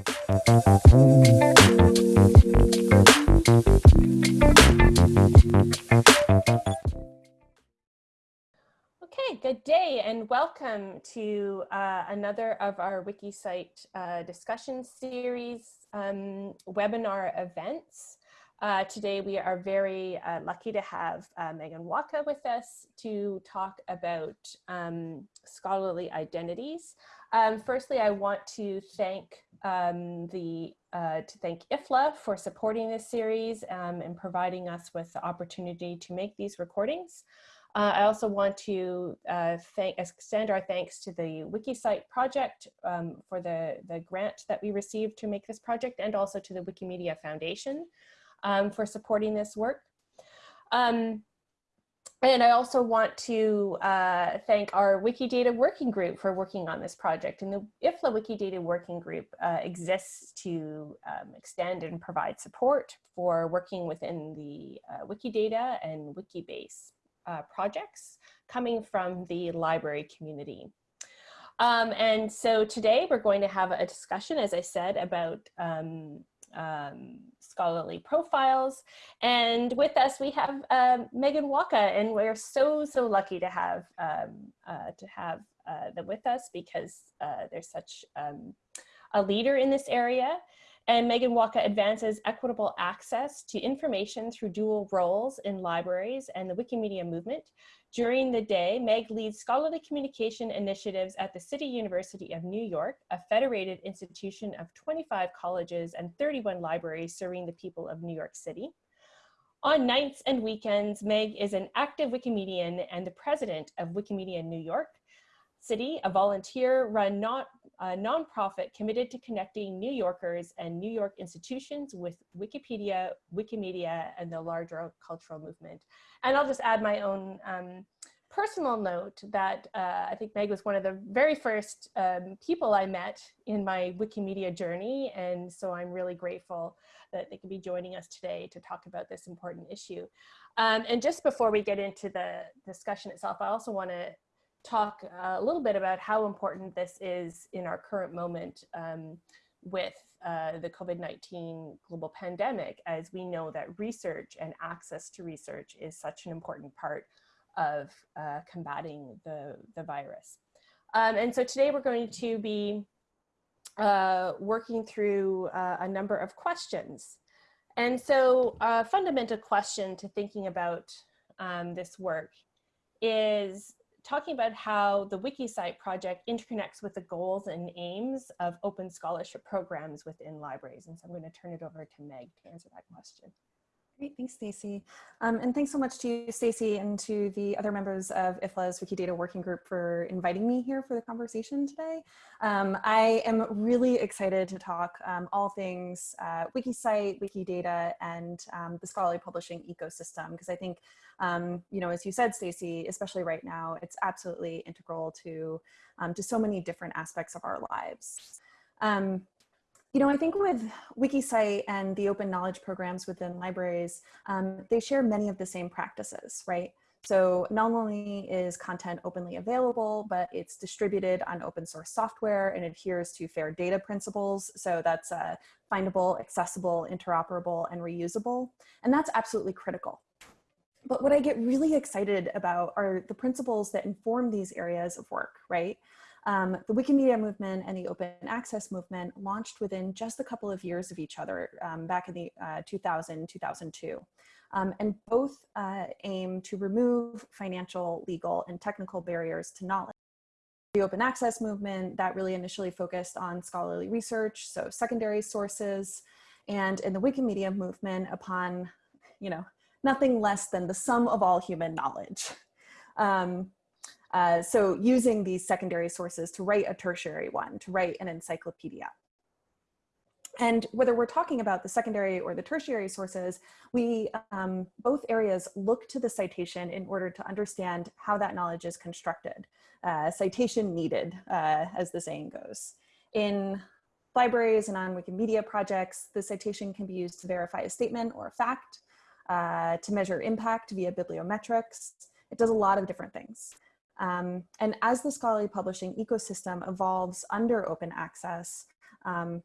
Okay, good day and welcome to uh, another of our WikiCite uh, discussion series um, webinar events. Uh, today we are very uh, lucky to have uh, Megan Wacha with us to talk about um, scholarly identities. Um, firstly, I want to thank um, the uh, to thank IFLA for supporting this series um, and providing us with the opportunity to make these recordings. Uh, I also want to uh, thank, extend our thanks to the WikiCite project um, for the, the grant that we received to make this project and also to the Wikimedia Foundation um, for supporting this work. Um, and I also want to uh, thank our Wikidata working group for working on this project. And the IFLA Wikidata working group uh, exists to um, extend and provide support for working within the uh, Wikidata and Wikibase uh, projects coming from the library community. Um, and so today we're going to have a discussion, as I said, about um, um, scholarly profiles. And with us, we have um, Megan Wacha, and we're so, so lucky to have, um, uh, to have uh, them with us because uh, they're such um, a leader in this area. And Megan Wacha advances equitable access to information through dual roles in libraries and the Wikimedia movement. During the day, Meg leads scholarly communication initiatives at the City University of New York, a federated institution of 25 colleges and 31 libraries serving the people of New York City. On nights and weekends, Meg is an active Wikimedian and the president of Wikimedia New York, City, a volunteer-run not a nonprofit committed to connecting New Yorkers and New York institutions with Wikipedia, Wikimedia, and the larger cultural movement. And I'll just add my own um, personal note that uh, I think Meg was one of the very first um, people I met in my Wikimedia journey. And so I'm really grateful that they can be joining us today to talk about this important issue. Um, and just before we get into the discussion itself, I also want to talk uh, a little bit about how important this is in our current moment um, with uh, the COVID-19 global pandemic, as we know that research and access to research is such an important part of uh, combating the, the virus. Um, and so today we're going to be uh, working through uh, a number of questions. And so a fundamental question to thinking about um, this work is talking about how the WikiCite project interconnects with the goals and aims of open scholarship programs within libraries. And so I'm going to turn it over to Meg to answer that question. Great, thanks, Stacy. Um, and thanks so much to you, Stacy, and to the other members of IFLA's Wikidata Working Group for inviting me here for the conversation today. Um, I am really excited to talk um, all things uh, WikiCite, Wikidata, and um, the scholarly publishing ecosystem, because I think, um, you know, as you said, Stacy, especially right now, it's absolutely integral to, um, to so many different aspects of our lives. You know, I think with WikiCite and the open knowledge programs within libraries, um, they share many of the same practices, right? So not only is content openly available, but it's distributed on open source software and adheres to fair data principles. So that's uh, findable, accessible, interoperable, and reusable. And that's absolutely critical. But what I get really excited about are the principles that inform these areas of work, right? Um, the Wikimedia movement and the open access movement launched within just a couple of years of each other um, back in the uh, 2000, 2002. Um, and both uh, aim to remove financial, legal, and technical barriers to knowledge. The open access movement that really initially focused on scholarly research, so secondary sources, and in the Wikimedia movement upon, you know, nothing less than the sum of all human knowledge. Um, uh, so using these secondary sources to write a tertiary one, to write an encyclopedia. And whether we're talking about the secondary or the tertiary sources, we, um, both areas look to the citation in order to understand how that knowledge is constructed. Uh, citation needed, uh, as the saying goes. In libraries and on Wikimedia projects, the citation can be used to verify a statement or a fact, uh, to measure impact via bibliometrics. It does a lot of different things. Um, and as the scholarly publishing ecosystem evolves under open access, um,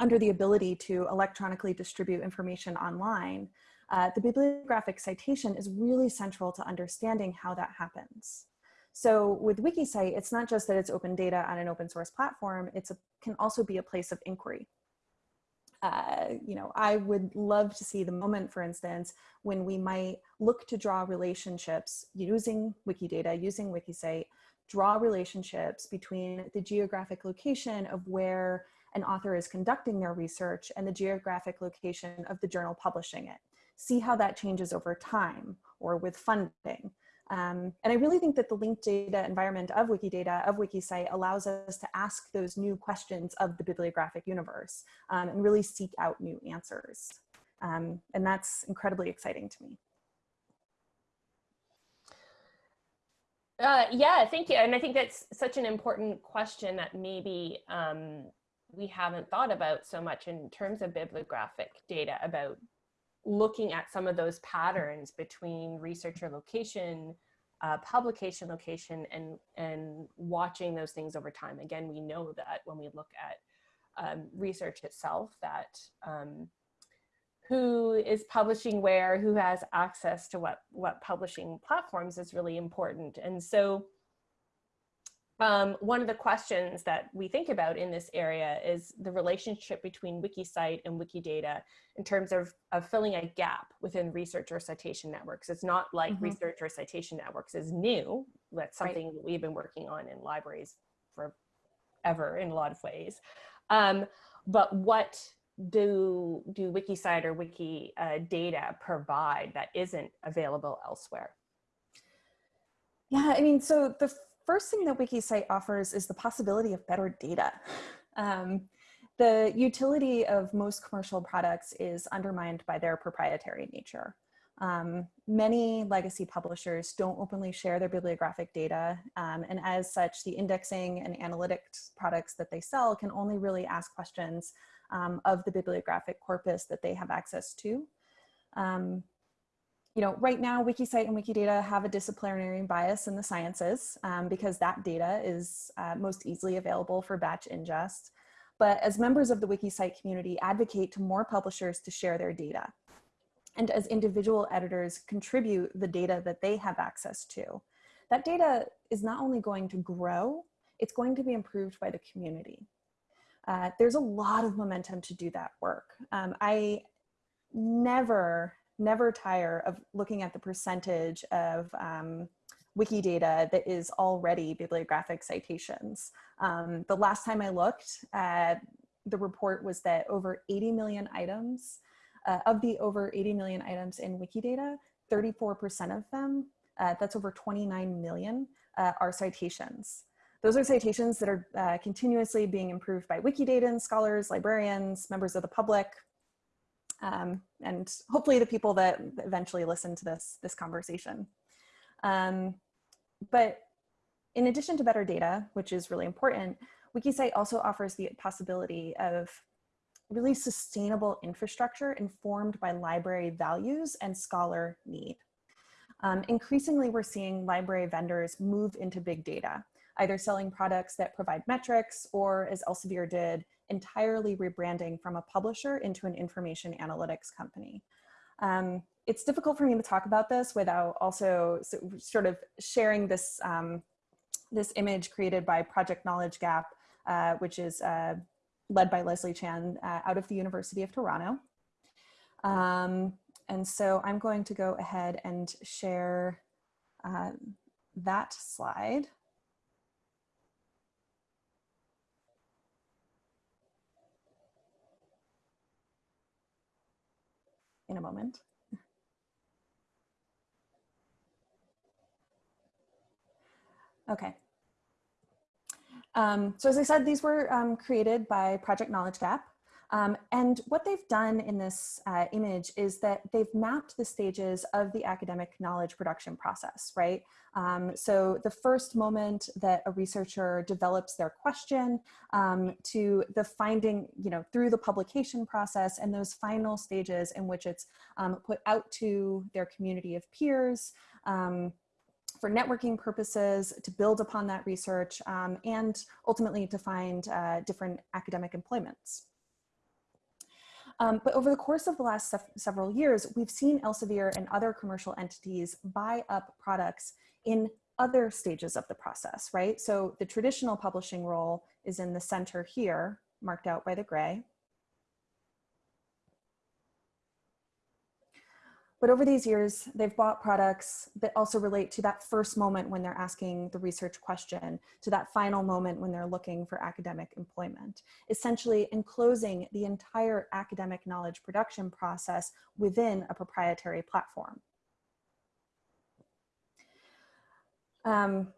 under the ability to electronically distribute information online, uh, the bibliographic citation is really central to understanding how that happens. So with WikiCite, it's not just that it's open data on an open source platform, it can also be a place of inquiry. Uh, you know, I would love to see the moment, for instance, when we might look to draw relationships using Wikidata, using WikiCite, draw relationships between the geographic location of where an author is conducting their research and the geographic location of the journal publishing it. See how that changes over time or with funding. Um, and I really think that the linked data environment of Wikidata, of WikiCite, allows us to ask those new questions of the bibliographic universe um, and really seek out new answers. Um, and that's incredibly exciting to me. Uh, yeah, thank you. And I think that's such an important question that maybe um, we haven't thought about so much in terms of bibliographic data about looking at some of those patterns between researcher location, uh, publication location, and, and watching those things over time. Again, we know that when we look at um, research itself that um, who is publishing where, who has access to what, what publishing platforms is really important. And so um, one of the questions that we think about in this area is the relationship between WikiCite and Wikidata in terms of, of filling a gap within research or citation networks. It's not like mm -hmm. research or citation networks is new. That's something right. that we've been working on in libraries forever in a lot of ways. Um, but what do do WikiCite or Wiki uh, data provide that isn't available elsewhere? Yeah, I mean, so the first thing that WikiCite offers is the possibility of better data. Um, the utility of most commercial products is undermined by their proprietary nature. Um, many legacy publishers don't openly share their bibliographic data, um, and as such, the indexing and analytics products that they sell can only really ask questions um, of the bibliographic corpus that they have access to. Um, you know, right now, WikiCite and Wikidata have a disciplinary bias in the sciences um, because that data is uh, most easily available for batch ingest. But as members of the WikiCite community advocate to more publishers to share their data. And as individual editors contribute the data that they have access to, that data is not only going to grow, it's going to be improved by the community uh, there's a lot of momentum to do that work. Um, I never, never tire of looking at the percentage of um, Wikidata that is already bibliographic citations. Um, the last time I looked at the report was that over 80 million items, uh, of the over 80 million items in Wikidata, 34% of them, uh, that's over 29 million, uh, are citations. Those are citations that are uh, continuously being improved by Wikidata scholars, librarians, members of the public, um, and hopefully the people that eventually listen to this, this conversation. Um, but in addition to better data, which is really important, WikiCite also offers the possibility of really sustainable infrastructure informed by library values and scholar need. Um, increasingly, we're seeing library vendors move into big data either selling products that provide metrics or as Elsevier did, entirely rebranding from a publisher into an information analytics company. Um, it's difficult for me to talk about this without also sort of sharing this, um, this image created by Project Knowledge Gap, uh, which is uh, led by Leslie Chan uh, out of the University of Toronto. Um, and so I'm going to go ahead and share uh, that slide. In a moment. Okay. Um, so as I said, these were um, created by Project Knowledge Gap. Um, and what they've done in this uh, image is that they've mapped the stages of the academic knowledge production process, right? Um, so the first moment that a researcher develops their question um, to the finding, you know, through the publication process and those final stages in which it's um, put out to their community of peers, um, for networking purposes, to build upon that research, um, and ultimately to find uh, different academic employments. Um, but over the course of the last se several years, we've seen Elsevier and other commercial entities buy up products in other stages of the process, right? So the traditional publishing role is in the center here, marked out by the gray. But over these years, they've bought products that also relate to that first moment when they're asking the research question, to that final moment when they're looking for academic employment, essentially enclosing the entire academic knowledge production process within a proprietary platform. Um,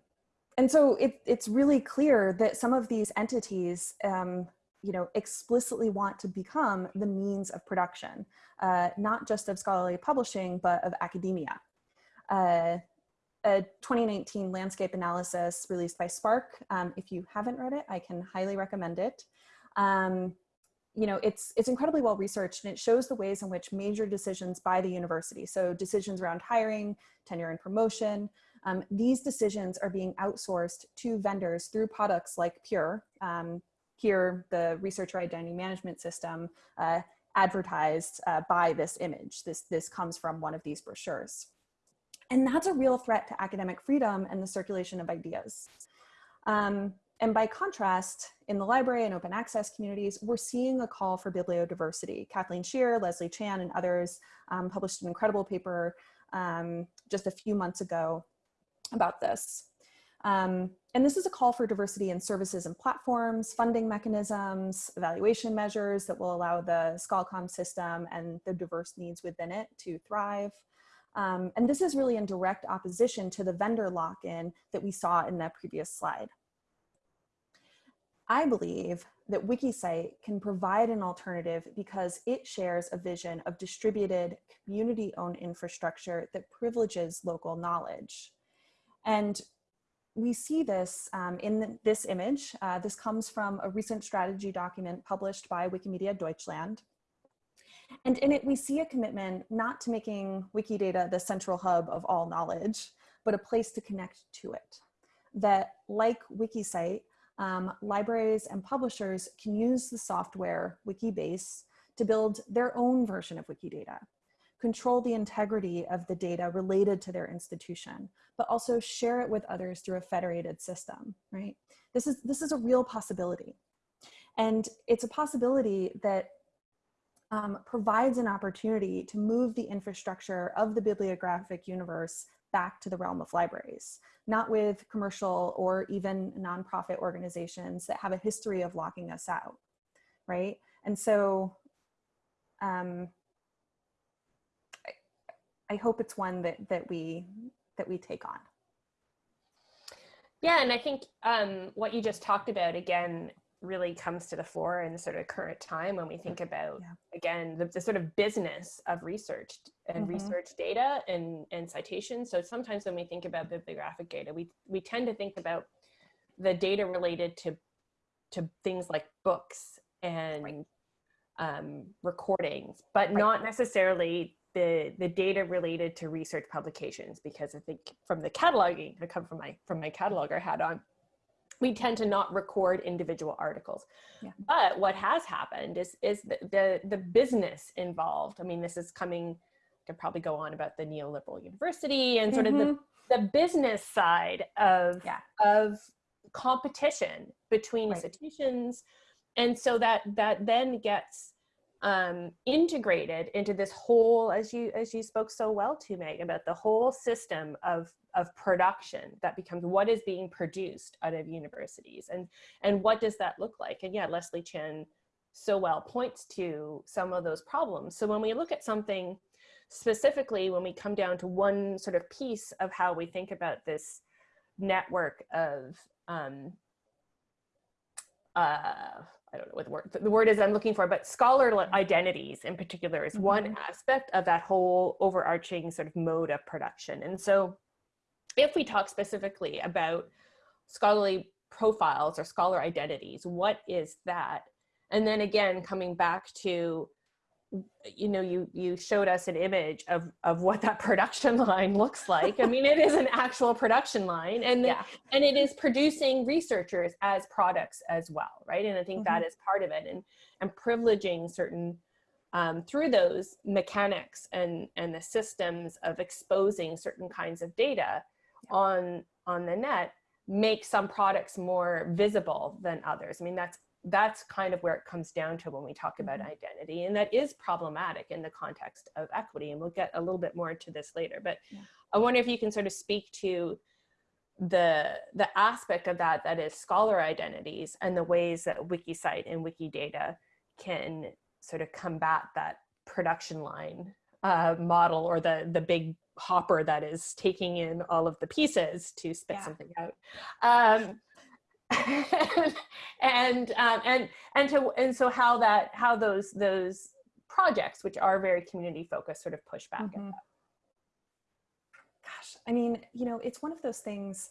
and so it, it's really clear that some of these entities um, you know, explicitly want to become the means of production, uh, not just of scholarly publishing, but of academia. Uh, a 2019 landscape analysis released by SPARC. Um, if you haven't read it, I can highly recommend it. Um, you know, it's, it's incredibly well researched and it shows the ways in which major decisions by the university, so decisions around hiring, tenure and promotion, um, these decisions are being outsourced to vendors through products like Pure, um, here the researcher identity management system uh, advertised uh, by this image. This, this comes from one of these brochures. And that's a real threat to academic freedom and the circulation of ideas. Um, and by contrast, in the library and open access communities, we're seeing a call for bibliodiversity. Kathleen Shear, Leslie Chan, and others um, published an incredible paper um, just a few months ago about this. Um, and this is a call for diversity in services and platforms, funding mechanisms, evaluation measures that will allow the ScholComm system and the diverse needs within it to thrive. Um, and this is really in direct opposition to the vendor lock-in that we saw in that previous slide. I believe that WikiCite can provide an alternative because it shares a vision of distributed community-owned infrastructure that privileges local knowledge. And we see this um, in this image. Uh, this comes from a recent strategy document published by Wikimedia Deutschland. And in it, we see a commitment not to making Wikidata the central hub of all knowledge, but a place to connect to it. That like WikiCite, um, libraries and publishers can use the software Wikibase to build their own version of Wikidata control the integrity of the data related to their institution, but also share it with others through a federated system, right? This is, this is a real possibility. And it's a possibility that um, provides an opportunity to move the infrastructure of the bibliographic universe back to the realm of libraries, not with commercial or even nonprofit organizations that have a history of locking us out, right? And so um, I hope it's one that that we that we take on. Yeah, and I think um, what you just talked about again really comes to the fore in the sort of current time when we think about yeah. again the, the, sort of business of research and mm -hmm. research data and and citations. So sometimes when we think about bibliographic data, we we tend to think about the data related to to things like books and right. um, recordings, but right. not necessarily the, the data related to research publications because I think from the cataloging, I come from my, from my cataloger hat on, we tend to not record individual articles. Yeah. But what has happened is, is the, the, the business involved. I mean, this is coming, to probably go on about the neoliberal university and sort mm -hmm. of the, mm-hmm. the business side of, yeah. of competition between right. institutions. And so that, that then gets um, integrated into this whole, as you as you spoke so well to Meg about the whole system of of production that becomes what is being produced out of universities and and what does that look like? And yeah, Leslie Chan so well points to some of those problems. So when we look at something specifically, when we come down to one sort of piece of how we think about this network of um, uh, I don't know what the word, the word is I'm looking for, but scholar identities in particular is mm -hmm. one mm-hmm. aspect of that whole overarching sort of mode of production. And so if we talk specifically about scholarly profiles or scholar identities, what is that? And then again, coming back to you know you you showed us an image of of what that production line looks like i mean it is an actual production line and yeah. and it is producing researchers as products as well right and i think mm -hmm. that mm-hmm. part of it and and privileging certain um, through those mechanics and, and the systems of exposing certain kinds of data on, on the net make some products more visible than others. I mean, that's, that's kind of where it comes down to when we talk about mm -hmm. identity. And that is problematic in the context of equity. And we'll get a little bit more into this later. But yeah. I wonder if you can sort of speak to the the aspect of that that is scholar identities and the ways that WikiCite and wikidata can sort of combat that production line uh, model or the the big hopper that is taking in all of the pieces to spit yeah. something out. Um, and um, and and to and so how that how those those projects which are very community focused sort of push back mm -hmm. Gosh, I mean, you know, it's one of those things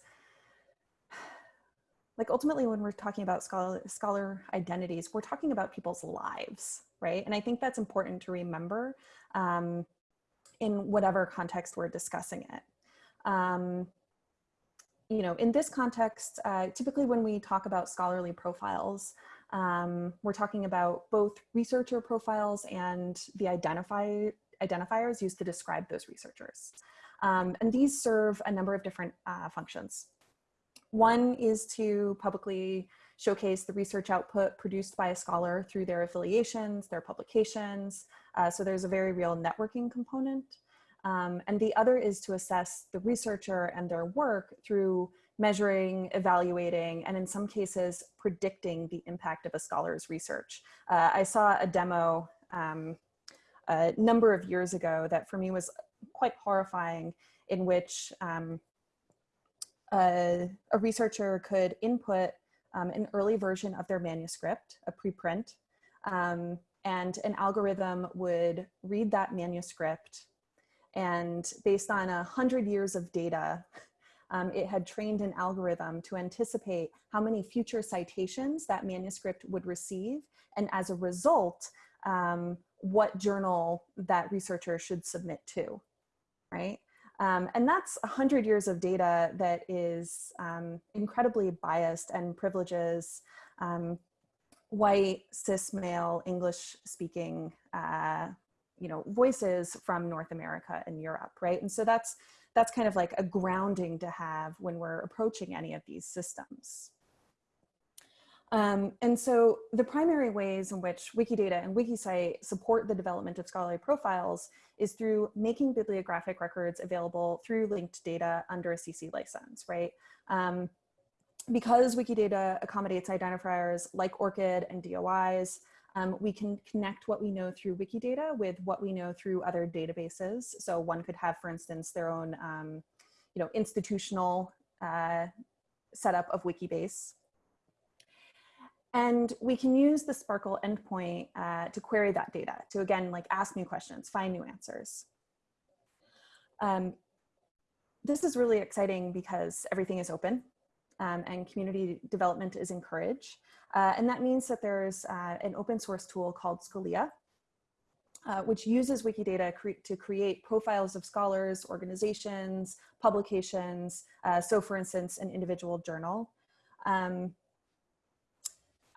like ultimately when we're talking about scholar, scholar identities, we're talking about people's lives, right? And I think that's important to remember um, in whatever context we're discussing it. Um, you know, in this context, uh, typically when we talk about scholarly profiles, um, we're talking about both researcher profiles and the identify, identifiers used to describe those researchers. Um, and these serve a number of different uh, functions. One is to publicly showcase the research output produced by a scholar through their affiliations, their publications. Uh, so there's a very real networking component. Um, and the other is to assess the researcher and their work through measuring, evaluating, and in some cases, predicting the impact of a scholar's research. Uh, I saw a demo um, a number of years ago that for me was quite horrifying in which um, a, a researcher could input um, an early version of their manuscript, a preprint, um, and an algorithm would read that manuscript and based on a hundred years of data, um, it had trained an algorithm to anticipate how many future citations that manuscript would receive. And as a result, um, what journal that researcher should submit to, right? Um, and that's 100 years of data that is um, incredibly biased and privileges um, white, cis male, English speaking, uh, you know, voices from North America and Europe, right? And so that's, that's kind of like a grounding to have when we're approaching any of these systems. Um, and so the primary ways in which Wikidata and WikiCite support the development of scholarly profiles is through making bibliographic records available through linked data under a CC license, right? Um, because Wikidata accommodates identifiers like ORCID and DOIs, um, we can connect what we know through Wikidata with what we know through other databases. So one could have, for instance, their own um, you know, institutional uh, setup of Wikibase and we can use the SPARQL endpoint uh, to query that data, to again, like ask new questions, find new answers. Um, this is really exciting because everything is open um, and community development is encouraged. Uh, and that means that there's uh, an open source tool called Scholia, uh, which uses Wikidata cre to create profiles of scholars, organizations, publications. Uh, so for instance, an individual journal. Um,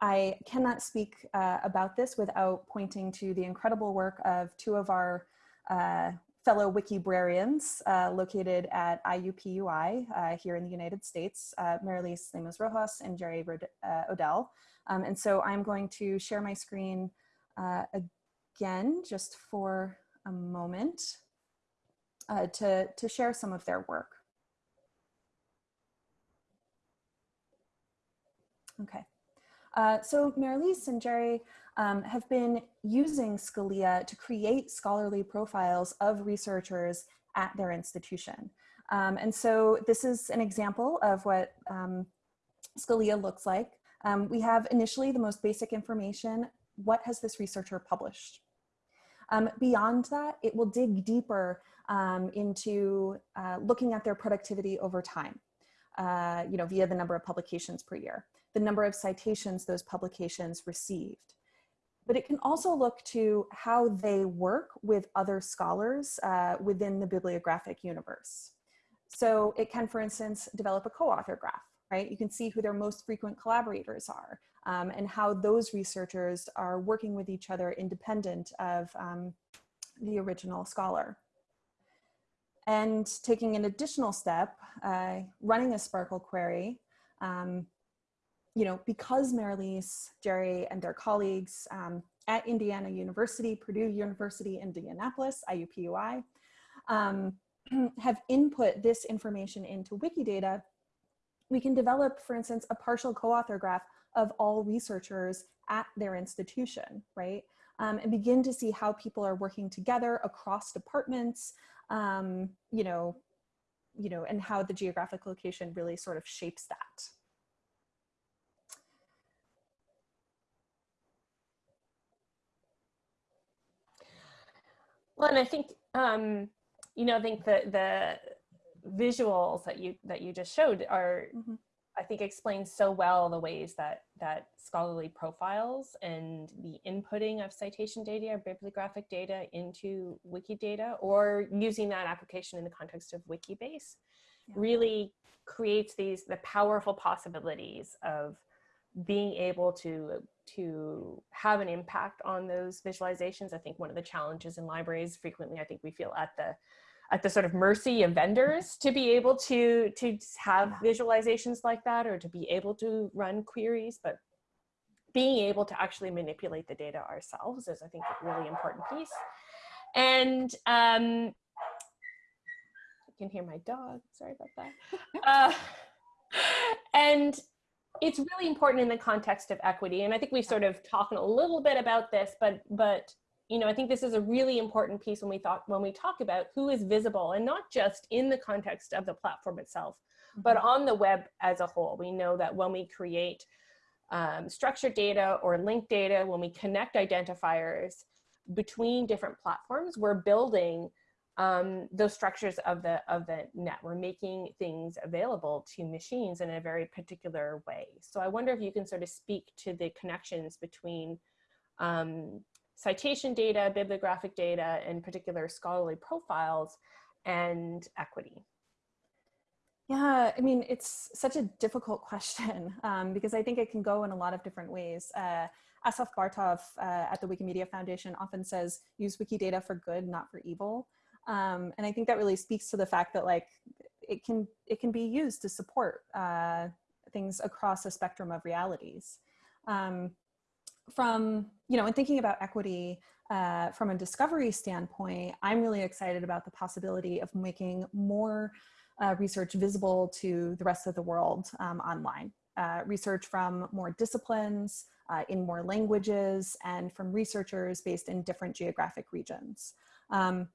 I cannot speak uh, about this without pointing to the incredible work of two of our uh, fellow Wikibrarians uh, located at IUPUI uh, here in the United States, uh, Mairelys Lemus Rojas and Jerry uh, Odell. Um, and so I'm going to share my screen again just for a moment to, to share some of their work. Okay. Uh, so Mairelys and Jerry um, have been using Scholia to create scholarly profiles of researchers at their institution. Um, and so this is an example of what um, Scholia looks like. Um, we have initially the most basic information. What has this researcher published? Um, beyond that, it will dig deeper um, into uh, looking at their productivity over time, uh, you know, via the number of publications per year the number of citations those publications received. But it can also look to how they work with other scholars uh, within the bibliographic universe. So it can, for instance, develop a co-author graph, right? You can see who their most frequent collaborators are. um, and how those researchers are working with each other independent of um, the original scholar. And taking an additional step, uh, running a SPARQL query, um, you know, because Mairelys, Jerry, and their colleagues um, at Indiana University, Purdue University, Indianapolis, IUPUI, um, have input this information into Wikidata, we can develop, for instance, a partial co-author graph of all researchers at their institution, right? Um, and begin to see how people are working together across departments, um, you know, you know, and how the geographic location really sort of shapes that. Well, and I think, um, you know, I think the, the visuals that you, that you just showed are, mm -hmm. I think explains so well the ways that, that scholarly profiles and the inputting of citation data or bibliographic data into Wikidata or using that application in the context of Wikibase yeah. really creates these, the powerful possibilities of being able to to have an impact on those visualizations. I think one of the challenges in libraries frequently, I think we feel at the at the sort of mercy of vendors to be able to to have visualizations like that or to be able to run queries, but being able to actually manipulate the data ourselves is I think a really important piece. And um, I can hear my dog, sorry about that. Uh, and it's really important in the context of equity. And I think we've sort of talked a little bit about this, but, but you know, I think this is a really important piece when we thought when we talk about who is visible and not just in the context of the platform itself, but mm-hmm. on the web as a whole. We know that when we create um, structured data or linked data, when we connect identifiers between different platforms, we're building um, those structures of the of the net. We're making things available to machines in a very particular way. So I wonder if you can sort of speak to the connections between um, citation data, bibliographic data, and particular scholarly profiles and equity? Yeah, I mean, it's such a difficult question um, because I think it can go in a lot of different ways. Uh, Asaf Bartov uh, at the Wikimedia Foundation often says, use Wikidata for good, not for evil. Um, and I think that really speaks to the fact that like it can, it can be used to support uh, things across a spectrum of realities. Um, from, you know, in thinking about equity uh, from a discovery standpoint, I'm really excited about the possibility of making more uh, research visible to the rest of the world um, online. Uh, research from more disciplines, uh, in more languages, and from researchers based in different geographic regions. Um,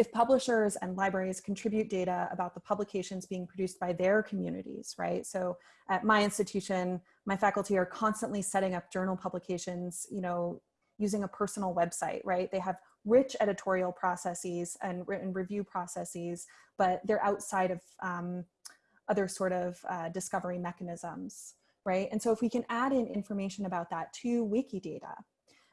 if publishers and libraries contribute data about the publications being produced by their communities, right? So at my institution, my faculty are constantly setting up journal publications, you know, using a personal website, right? They have rich editorial processes and written review processes, but they're outside of um, other sort of uh, discovery mechanisms, right? And so if we can add in information about that to Wikidata,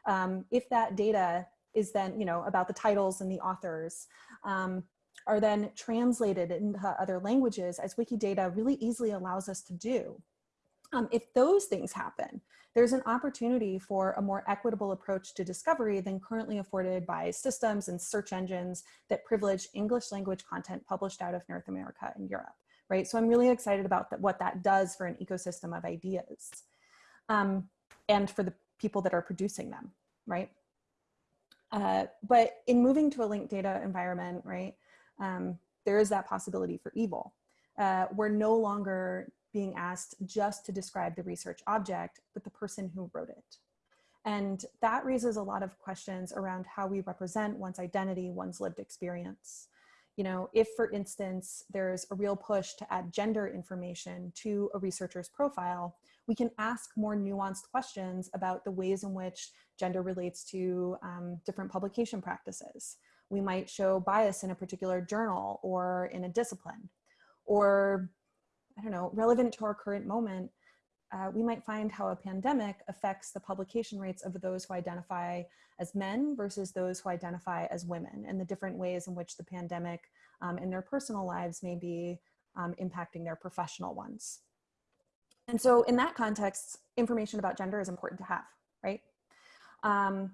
um, if that data is then, you know, about the titles and the authors, um, are then translated into other languages as Wikidata really easily allows us to do. Um, if those things happen, there's an opportunity for a more equitable approach to discovery than currently afforded by systems and search engines that privilege English language content published out of North America and Europe, right? So I'm really excited about that, what that does for an ecosystem of ideas um, and for the people that are producing them, right? Uh, but in moving to a linked data environment, right, um, there is that possibility for evil. Uh, we're no longer being asked just to describe the research object, but the person who wrote it. And that raises a lot of questions around how we represent one's identity, one's lived experience. You know, if for instance, there's a real push to add gender information to a researcher's profile, we can ask more nuanced questions about the ways in which gender relates to um, different publication practices. We might show bias in a particular journal or in a discipline, or I don't know, relevant to our current moment, uh, we might find how a pandemic affects the publication rates of those who identify as men versus those who identify as women and the different ways in which the pandemic um, in their personal lives may be um, impacting their professional ones. And so in that context, information about gender is important to have, right? Um,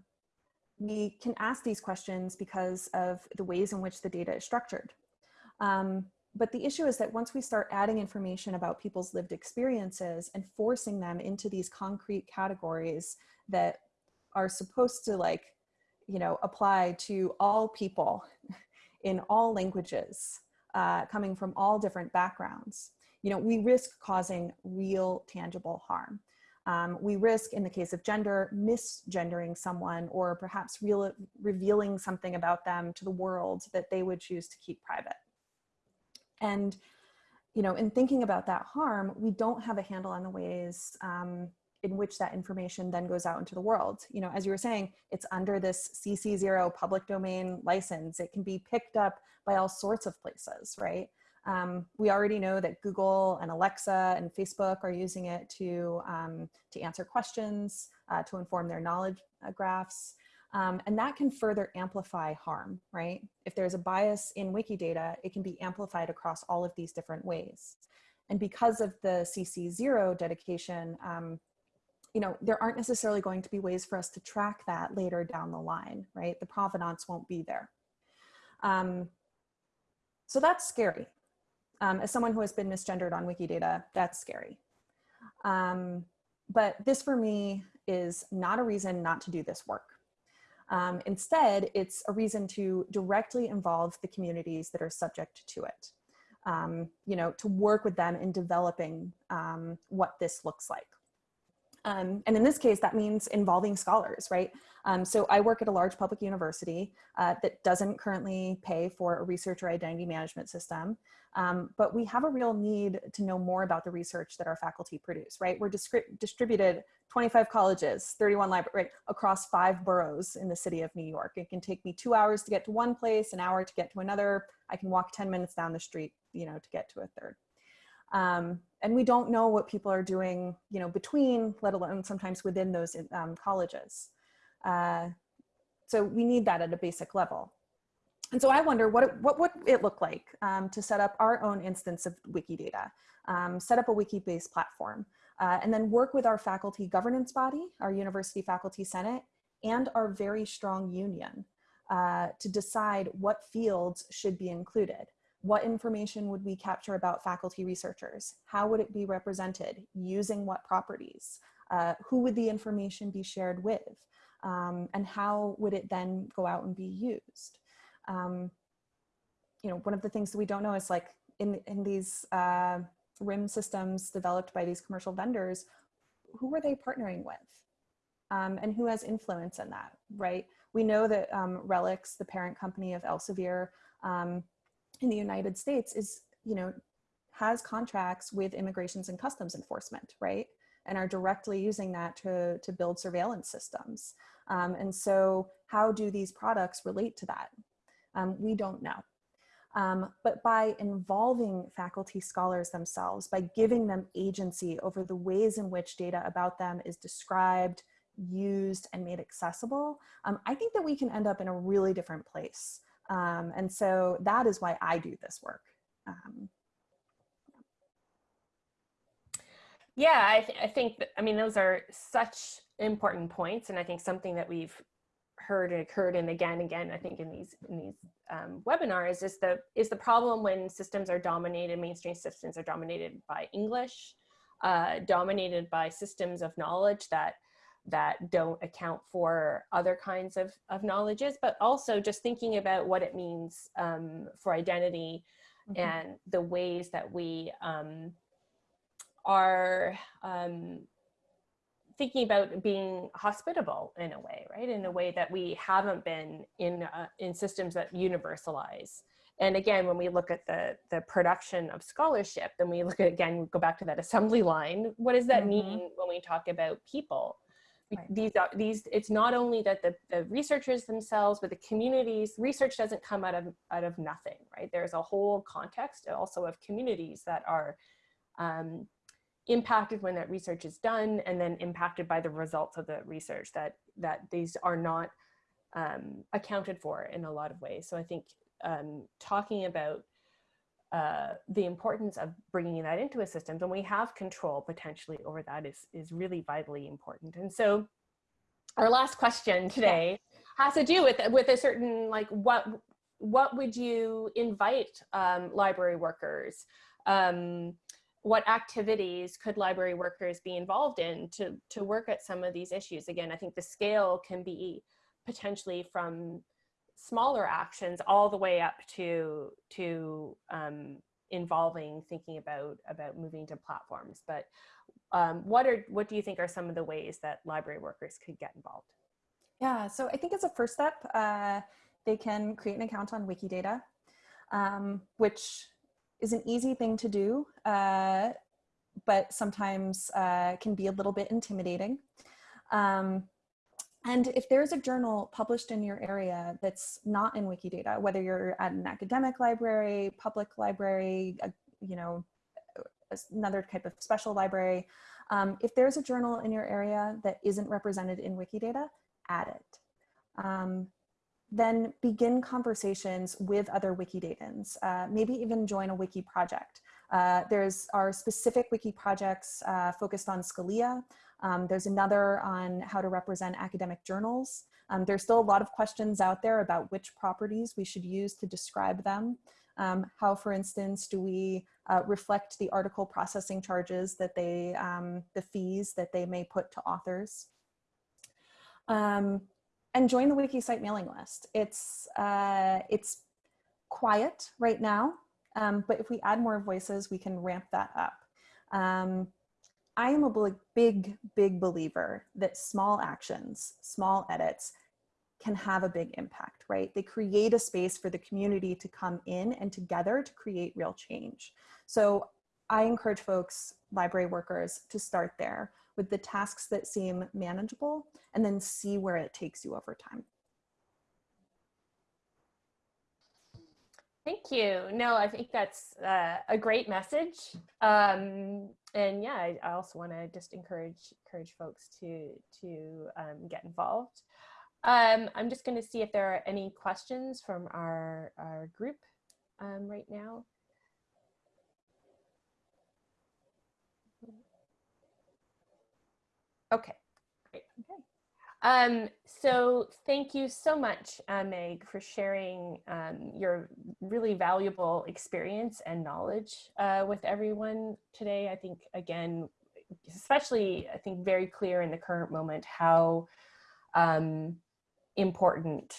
we can ask these questions because of the ways in which the data is structured. Um, but the issue is that once we start adding information about people's lived experiences and forcing them into these concrete categories that are supposed to like, you know, apply to all people in all languages, uh, coming from all different backgrounds, you know, we risk causing real tangible harm. Um, we risk, in the case of gender, misgendering someone or perhaps real, revealing something about them to the world that they would choose to keep private. And, you know, in thinking about that harm, we don't have a handle on the ways um, in which that information then goes out into the world. You know, as you were saying, it's under this CC0 public domain license. It can be picked up by all sorts of places, right? Um, we already know that Google and Alexa and Facebook are using it to, um, to answer questions, uh, to inform their knowledge uh, graphs. Um, and that can further amplify harm, right? If there's a bias in Wikidata, it can be amplified across all of these different ways. And because of the CC0 dedication, um, you know, there aren't necessarily going to be ways for us to track that later down the line, right? The provenance won't be there. Um, so that's scary. Um, as someone who has been misgendered on Wikidata, that's scary. Um, but this for me is not a reason not to do this work. Um, instead, it's a reason to directly involve the communities that are subject to it. Um, you know, to work with them in developing um, what this looks like. Um, and in this case, that means involving scholars, right? Um, so I work at a large public university uh, that doesn't currently pay for a researcher identity management system, um, but we have a real need to know more about the research that our faculty produce, right? We're distributed 25 colleges, 31 libraries, right, across five boroughs in the city of New York. It can take me two hours to get to one place, an hour to get to another. I can walk 10 minutes down the street, you know, to get to a third. Um, and we don't know what people are doing, you know, between, let alone sometimes within those um, colleges. Uh, so we need that at a basic level. And so I wonder what, what would it look like um, to set up our own instance of Wikidata, um, set up a wiki-based platform, uh, and then work with our faculty governance body, our University Faculty Senate, and our very strong union uh, to decide what fields should be included. What information would we capture about faculty researchers? How would it be represented? Using what properties? Uh, who would the information be shared with? Um, and how would it then go out and be used? Um, you know, one of the things that we don't know is like in, in these uh, RIM systems developed by these commercial vendors, who were they partnering with? Um, and who has influence in that, right? We know that um, RELX, the parent company of Elsevier, um, in the United States is, you know, has contracts with immigrations and customs enforcement, right? And are directly using that to, to build surveillance systems. Um, and so how do these products relate to that? Um, we don't know. Um, but by involving faculty scholars themselves, by giving them agency over the ways in which data about them is described, used, and made accessible, um, I think that we can end up in a really different place. Um, and so that is why I do this work. Um, yeah, I, th I think, that, I mean, those are such important points. And I think something that we've heard and occurred and again and again, I think in these, in these um, webinars is the, is the problem when systems are dominated, mainstream systems are dominated by English, uh, dominated by systems of knowledge that that don't account for other kinds of, of knowledges, but also just thinking about what it means um, for identity mm -hmm. and the ways that we um, are um, thinking about being hospitable in a way, right? In a way that we haven't been in, uh, in systems that universalize. And again, when we look at the, the production of scholarship, then we look at, again, go back to that assembly line. What does that mm -hmm. mean when we talk about people? Right. These are these. It's not only that the, the researchers themselves, but the communities. Research doesn't come out of out of nothing, right? There's a whole context also of communities that are um, impacted when that research is done, and then impacted by the results of the research. That that these are not um, accounted for in a lot of ways. So I think um, talking about uh, the importance of bringing that into a system and we have control potentially over that is, is really vitally important. And so our last question today has to do with, with a certain, like what, what would you invite um, library workers? Um, what activities could library workers be involved in to, to work at some of these issues? Again, I think the scale can be potentially from smaller actions all the way up to to um, involving thinking about about moving to platforms. But um, what are what do you think are some of the ways that library workers could get involved? Yeah, so I think as a first step, uh, they can create an account on Wikidata, um, which is an easy thing to do, uh, but sometimes uh, can be a little bit intimidating. Um, and if there's a journal published in your area that's not in Wikidata, whether you're at an academic library, public library, a, you know, another type of special library, um, if there's a journal in your area that isn't represented in Wikidata, add it. Um, then begin conversations with other Wikidatans, uh, maybe even join a wiki project. Uh, there's our specific wiki projects uh, focused on Scholia. Um, there's another on how to represent academic journals. Um, there's still a lot of questions out there about which properties we should use to describe them. Um, how, for instance, do we uh, reflect the article processing charges that they, um, the fees that they may put to authors? Um, and join the WikiCite mailing list. It's, uh, it's quiet right now, um, but if we add more voices, we can ramp that up. Um, I am a big, big believer that small actions, small edits can have a big impact, right? They create a space for the community to come in and together to create real change. So I encourage folks, library workers, to start there with the tasks that seem manageable and then see where it takes you over time. Thank you. No, I think that's uh, a great message. Um, and yeah, I, I also want to just encourage encourage folks to to um, get involved. Um, I'm just going to see if there are any questions from our our group um, right now. Okay, great. Okay. Um, so thank you so much, uh, Meg, for sharing um, your really valuable experience and knowledge uh, with everyone today. I think, again, especially, I think very clear in the current moment how um, important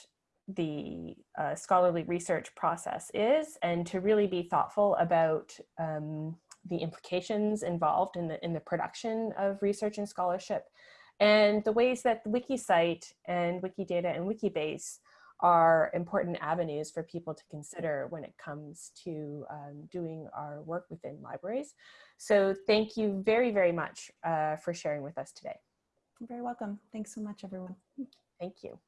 the uh, scholarly research process is and to really be thoughtful about um, the implications involved in the, in the production of research and scholarship, and the ways that WikiCite and Wikidata and Wikibase are important avenues for people to consider when it comes to um, doing our work within libraries. So thank you very, very much uh, for sharing with us today. You're very welcome. Thanks so much, everyone. Thank you.